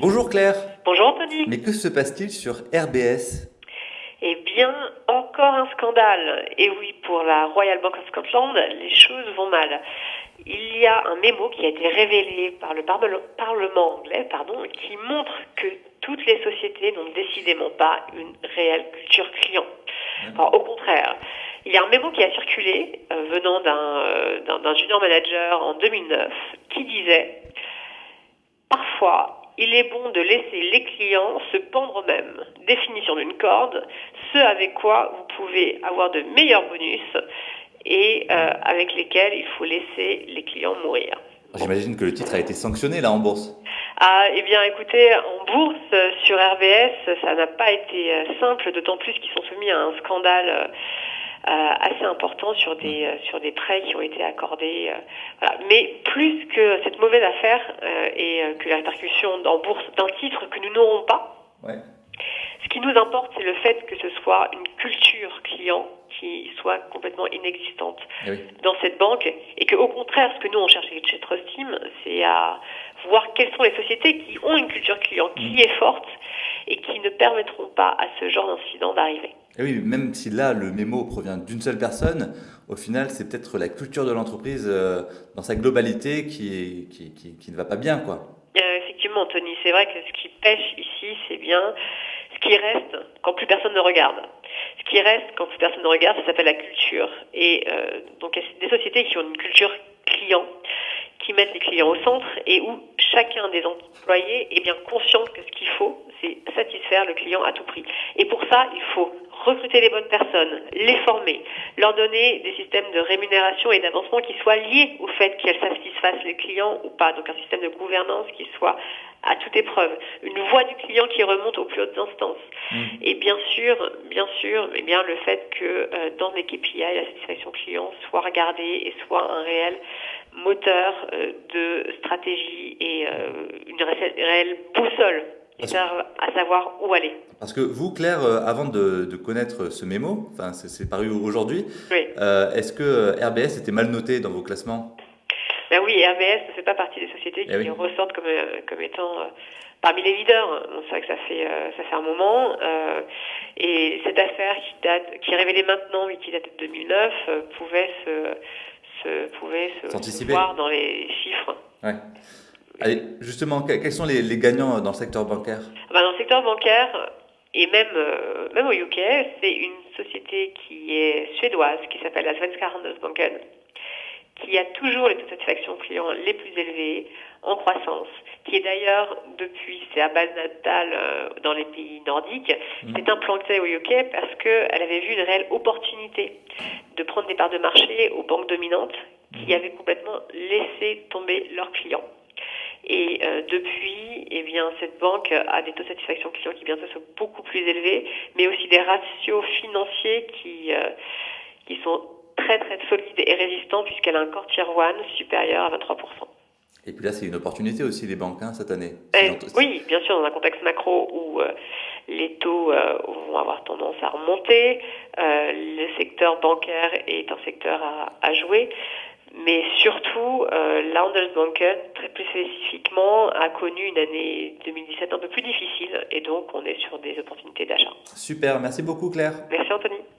Bonjour Claire. Bonjour Anthony. Mais que se passe-t-il sur RBS Eh bien, encore un scandale. Et oui, pour la Royal Bank of Scotland, les choses vont mal. Il y a un mémo qui a été révélé par le Parlement anglais pardon, qui montre que toutes les sociétés n'ont décidément pas une réelle culture client. au contraire, il y a un mémo qui a circulé euh, venant euh, d'un junior manager en 2009 qui disait Parfois, il est bon de laisser les clients se pendre eux-mêmes. Définition d'une corde, ce avec quoi vous pouvez avoir de meilleurs bonus et euh, avec lesquels il faut laisser les clients mourir. J'imagine que le titre a été sanctionné là en bourse. Ah, eh bien, écoutez, en bourse, sur RBS, ça n'a pas été euh, simple, d'autant plus qu'ils sont soumis à un scandale euh, assez important sur des euh, sur des prêts qui ont été accordés. Euh, voilà. Mais plus que cette mauvaise affaire et que la répercussion en bourse d'un titre que nous n'aurons pas. Ouais. Ce qui nous importe, c'est le fait que ce soit une culture client qui soit complètement inexistante eh oui. dans cette banque et que au contraire, ce que nous on cherche chez Trust Team, c'est à voir quelles sont les sociétés qui ont une culture client qui mm. est forte et qui ne permettront pas à ce genre d'incident d'arriver. Et oui, même si là, le mémo provient d'une seule personne, au final, c'est peut-être la culture de l'entreprise euh, dans sa globalité qui, qui, ne va pas bien, quoi. Euh, effectivement, Tony, c'est vrai que ce qui pêche ici, c'est bien ce qui reste quand plus personne ne regarde. Ce qui reste quand plus personne ne regarde, ça s'appelle la culture. Et euh, donc, des sociétés qui ont une culture client, qui mettent les clients au centre et où chacun des employés est bien conscient que ce qu'il faut, c'est satisfaire le client à tout prix. Et pour ça, il faut recruter les bonnes personnes, les former, leur donner des systèmes de rémunération et d'avancement qui soient liés au fait qu'elles satisfassent les clients ou pas. Donc un système de gouvernance qui soit à toute épreuve, une voix du client qui remonte aux plus hautes instances. Mmh. Et bien sûr, bien sûr, eh bien le fait que euh, dans les KPI, la satisfaction client soit regardée et soit un réel moteur euh, de stratégie et euh, une réelle boussole à savoir où aller. Parce que vous, Claire, euh, avant de, de connaître ce mémo, enfin c'est paru aujourd'hui, oui. euh, est-ce que RBS était mal noté dans vos classements? Ben Oui, RBS ne fait pas partie des sociétés qui eh oui. ressortent comme, euh, comme étant euh, parmi les leaders. C'est vrai que ça fait, euh, ça fait un moment. Euh, et cette affaire qui, date, qui est révélée maintenant et qui date de 2009 pouvait se, se, pouvait se voir dans les chiffres. Ouais. Allez, justement, quels sont les, les, gagnants dans le secteur bancaire? Ben Dans le secteur bancaire, et même, euh, même au UK, c'est une société qui est suédoise, qui s'appelle la Svenska Handelsbanken, qui a toujours les taux de satisfaction clients les plus élevés, en croissance, qui est d'ailleurs, depuis sa base natale euh, dans les pays nordiques, mmh. s'est implantée au UK parce qu'elle avait vu une réelle opportunité de prendre des parts de marché aux banques dominantes qui mmh. avaient complètement laissé tomber leurs clients. Et euh, depuis, eh bien, cette banque a des taux de satisfaction client qui bientôt sont beaucoup plus élevés, mais aussi des ratios financiers qui, euh, qui sont très très solides et résistants puisqu'elle a un core tier 1 supérieur à 23%. Et puis là, c'est une opportunité aussi, les banques, hein, cette année. Eh, oui, bien sûr, dans un contexte macro où euh, les taux euh, vont avoir tendance à remonter, euh, le secteur bancaire est un secteur à, à jouer. Mais surtout, euh, la Handelsbanken, très plus spécifiquement, a connu une année 2017 un peu plus difficile et donc on est sur des opportunités d'achat. Super, merci beaucoup Claire. Merci Anthony.